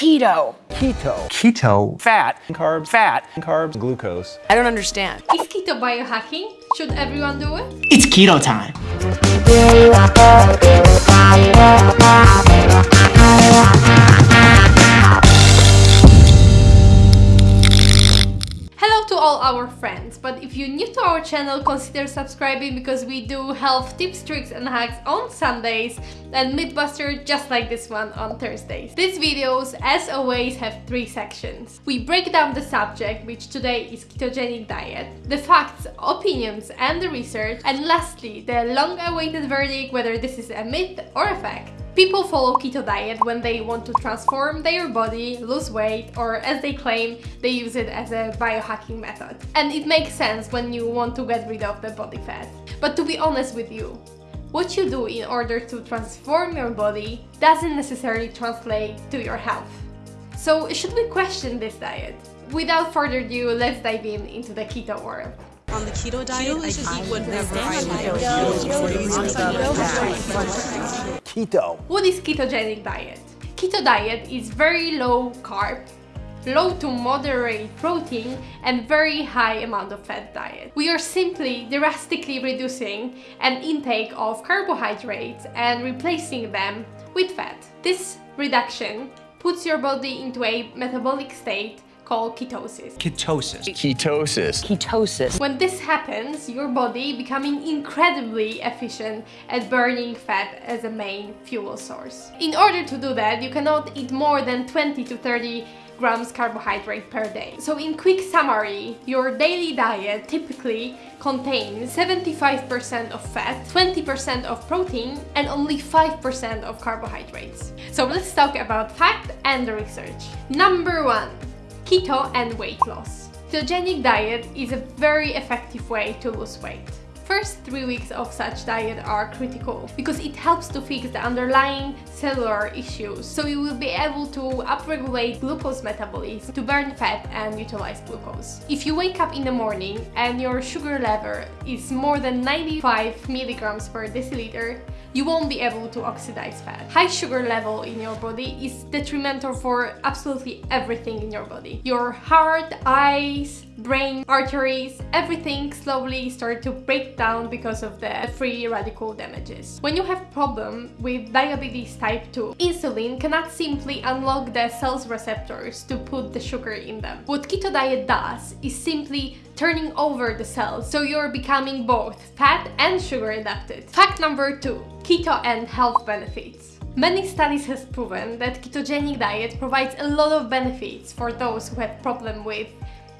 Keto. Keto. Keto. Fat. Carbs. Fat. Carbs. Glucose. I don't understand. Is keto biohacking? Should everyone do it? It's keto time. All our friends, but if you're new to our channel, consider subscribing because we do health tips, tricks and hacks on Sundays and Mythbuster just like this one on Thursdays. These videos, as always, have three sections. We break down the subject, which today is ketogenic diet, the facts, opinions and the research, and lastly, the long-awaited verdict whether this is a myth or a fact. People follow keto diet when they want to transform their body, lose weight, or as they claim, they use it as a biohacking method. And it makes sense when you want to get rid of the body fat. But to be honest with you, what you do in order to transform your body doesn't necessarily translate to your health. So should we question this diet? Without further ado, let's dive in into the keto world. On the keto diet, I just eat whatever I like. Keto. What is ketogenic diet? Keto diet is very low carb, low to moderate protein and very high amount of fat diet. We are simply drastically reducing an intake of carbohydrates and replacing them with fat. This reduction puts your body into a metabolic state called ketosis. Ketosis. Ketosis. Ketosis. When this happens, your body becoming incredibly efficient at burning fat as a main fuel source. In order to do that, you cannot eat more than 20 to 30 grams carbohydrate per day. So in quick summary, your daily diet typically contains 75% of fat, 20% of protein and only 5% of carbohydrates. So let's talk about fact and research. Number one, keto and weight loss. Ketogenic diet is a very effective way to lose weight. First three weeks of such diet are critical because it helps to fix the underlying cellular issues so you will be able to upregulate glucose metabolism to burn fat and utilize glucose. If you wake up in the morning and your sugar level is more than 95 milligrams per deciliter, you won't be able to oxidize fat. High sugar level in your body is detrimental for absolutely everything in your body. Your heart, eyes, brain, arteries, everything slowly start to break down because of the free radical damages. When you have problem with diabetes type 2, insulin cannot simply unlock the cells receptors to put the sugar in them. What keto diet does is simply turning over the cells so you're becoming both fat and sugar adapted. Fact number two, keto and health benefits. Many studies have proven that ketogenic diet provides a lot of benefits for those who have problem with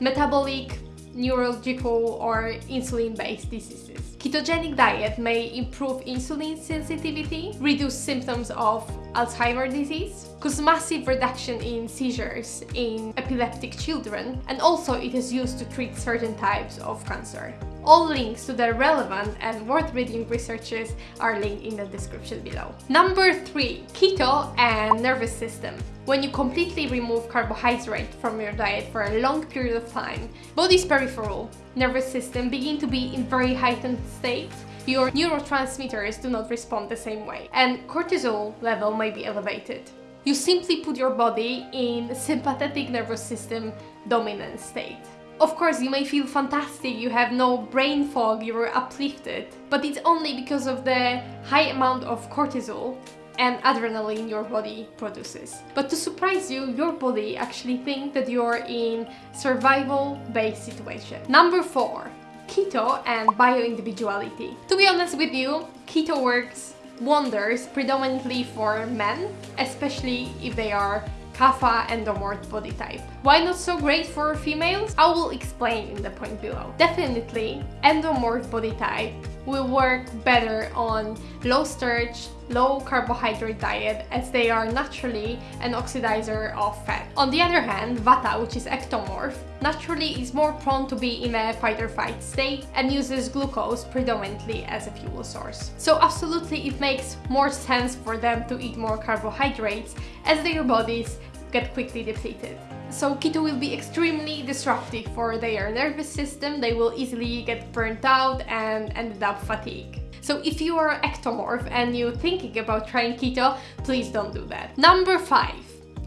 metabolic, neurological or insulin-based diseases. Ketogenic diet may improve insulin sensitivity, reduce symptoms of Alzheimer's disease, cause massive reduction in seizures in epileptic children, and also it is used to treat certain types of cancer. All links to the relevant and worth reading researches are linked in the description below. Number 3. Keto and nervous system. When you completely remove carbohydrate from your diet for a long period of time, body's peripheral nervous system begin to be in very heightened state your neurotransmitters do not respond the same way and cortisol level may be elevated. You simply put your body in sympathetic nervous system dominant state. Of course, you may feel fantastic, you have no brain fog, you're uplifted, but it's only because of the high amount of cortisol and adrenaline your body produces. But to surprise you, your body actually thinks that you're in survival-based situation. Number 4. Keto and bioindividuality. To be honest with you, keto works wonders predominantly for men, especially if they are kapha endomorph body type. Why not so great for females? I will explain in the point below. Definitely, endomorph body type will work better on low starch, low carbohydrate diet as they are naturally an oxidizer of fat. On the other hand, Vata, which is ectomorph, naturally is more prone to be in a fight or flight state and uses glucose predominantly as a fuel source. So absolutely it makes more sense for them to eat more carbohydrates as their bodies get quickly depleted. So keto will be extremely disruptive for their nervous system, they will easily get burnt out and end up fatigue. So if you are ectomorph and you're thinking about trying keto, please don't do that. Number 5.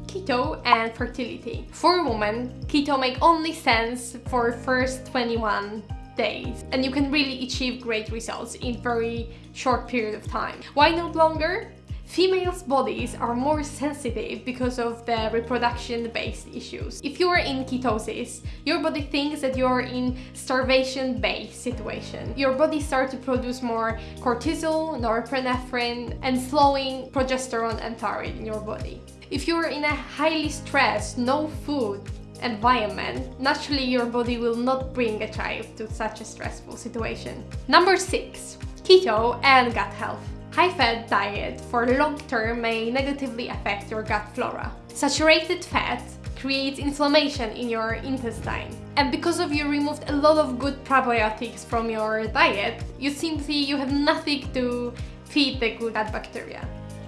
keto and fertility. For women, keto make only sense for first 21 days and you can really achieve great results in very short period of time. Why not longer? Females' bodies are more sensitive because of the reproduction-based issues. If you are in ketosis, your body thinks that you're in starvation-based situation. Your body starts to produce more cortisol, norepinephrine, and slowing progesterone and thyroid in your body. If you're in a highly stressed, no food, environment, naturally your body will not bring a child to such a stressful situation. Number 6. Keto and gut health. High-fat diet for long term may negatively affect your gut flora. Saturated fat creates inflammation in your intestine. And because of you removed a lot of good probiotics from your diet, you simply you have nothing to feed the good gut bacteria.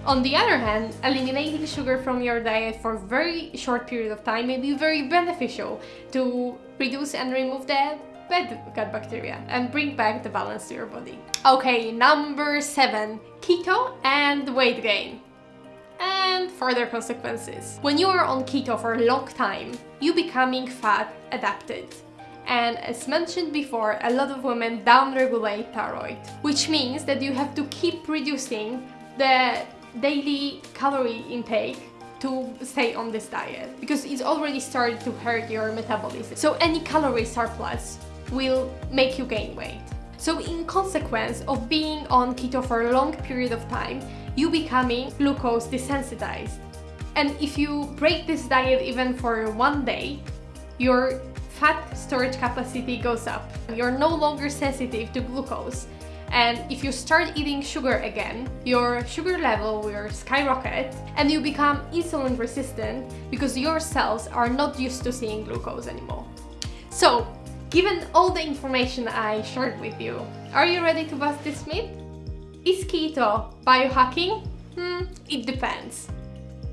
On the other hand, eliminating sugar from your diet for a very short period of time may be very beneficial to reduce and remove the bad gut bacteria and bring back the balance to your body. Okay, number seven, keto and weight gain and further consequences. When you are on keto for a long time, you becoming fat adapted. And as mentioned before, a lot of women downregulate thyroid, which means that you have to keep reducing the daily calorie intake to stay on this diet because it's already started to hurt your metabolism. So any calorie surplus will make you gain weight. So in consequence of being on keto for a long period of time, you becoming glucose desensitized. And if you break this diet even for one day, your fat storage capacity goes up. You're no longer sensitive to glucose. And if you start eating sugar again, your sugar level will skyrocket and you become insulin resistant because your cells are not used to seeing glucose anymore. So Given all the information I shared with you, are you ready to bust this myth? Is keto biohacking? Hmm, it depends.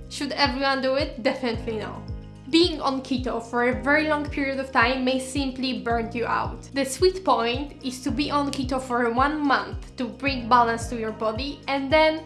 Should everyone do it? Definitely no. Being on keto for a very long period of time may simply burn you out. The sweet point is to be on keto for one month to bring balance to your body and then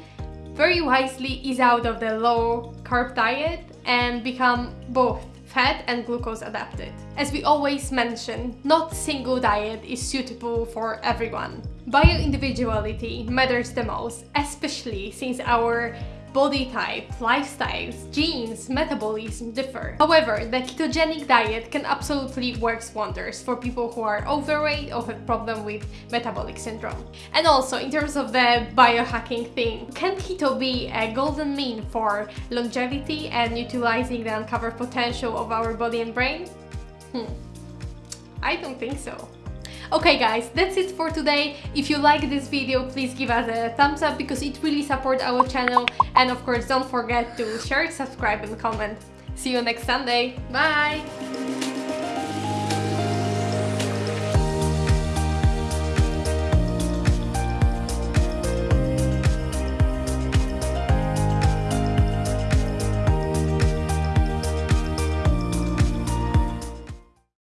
very wisely ease out of the low carb diet and become both fat and glucose adapted. As we always mention, not single diet is suitable for everyone. Bio-individuality matters the most, especially since our body type, lifestyles, genes, metabolism differ. However, the ketogenic diet can absolutely work wonders for people who are overweight or have problem with metabolic syndrome. And also, in terms of the biohacking thing, can keto be a golden mean for longevity and utilizing the uncovered potential of our body and brain? Hmm. I don't think so. Okay guys, that's it for today. If you like this video, please give us a thumbs up because it really supports our channel. And of course, don't forget to share, subscribe and comment. See you next Sunday. Bye!